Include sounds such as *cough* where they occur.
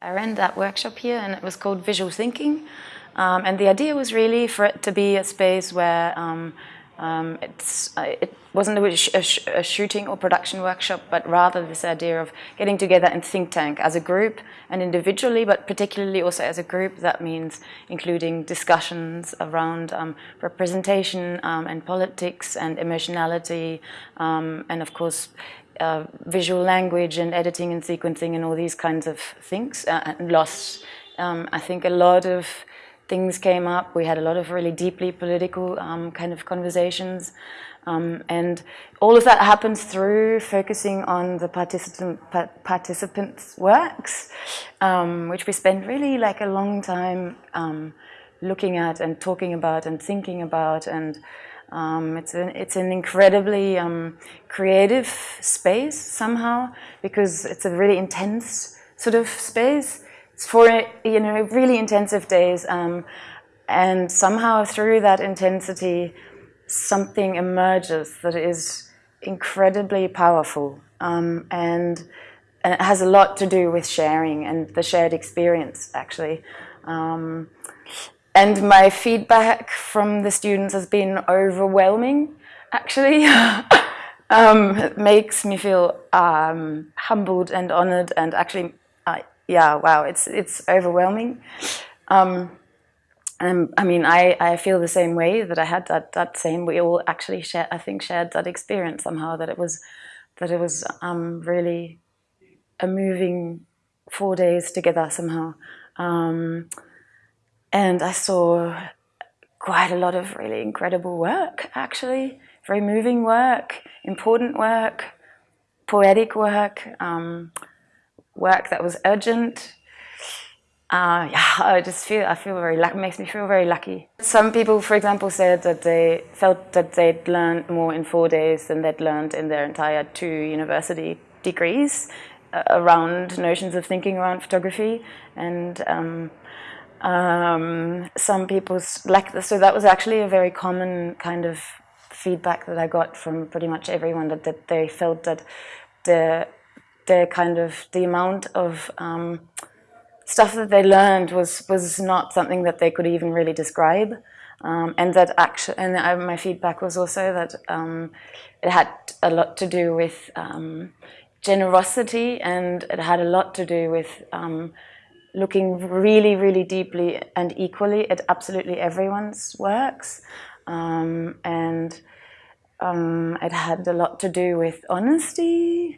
I ran that workshop here and it was called Visual Thinking. Um, and the idea was really for it to be a space where um, um, uh, it wasn't a, sh a, shooting or production workshop but rather this idea of getting together in think tank as a group and individually but particularly also as a group that means including discussions around um, representation um, and politics and emotionality um, and of course uh, visual language and editing and sequencing and all these kinds of things uh, and loss. Um, I think a lot of things came up. We had a lot of really deeply political um, kind of conversations. Um, and all of that happens through focusing on the participant, pa participants' works, um, which we spend really like a long time um, looking at and talking about and thinking about and um, it's, an, it's an incredibly um, creative space somehow because it's a really intense sort of space. It's for, you know, really intensive days um, and somehow through that intensity something emerges that is incredibly powerful um, and, and, it has a lot to do with sharing and the shared experience actually. Um, and my feedback from the students has been overwhelming, actually. *laughs* um, it makes me feel um, humbled and honored and actually, yeah, wow, it's, it's overwhelming. Um, I mean, I, I feel the same way that I had that, that same, we all actually share, I think shared that experience somehow, that it was, that it was um, really a moving four days together somehow. Um, and I saw quite a lot of really incredible work, actually. Very moving work, important work, poetic work, um, work that was urgent. Uh, yeah, I just feel, I feel very lucky, makes me feel very lucky. Some people, for example, said that they felt that they'd learned more in four days than they'd learned in their entire two university degrees uh, around notions of thinking around photography. And um, um, some people's like so that was actually a very common kind of feedback that I got from pretty much everyone that, that they felt that the the kind of the amount of um, stuff that they learned was was not something that they could even really describe um, and that actually and I, my feedback was also that um, it had a lot to do with um, generosity and it had a lot to do with um, looking really, really deeply and equally at absolutely everyone's works. Um, and it had a lot to do with honesty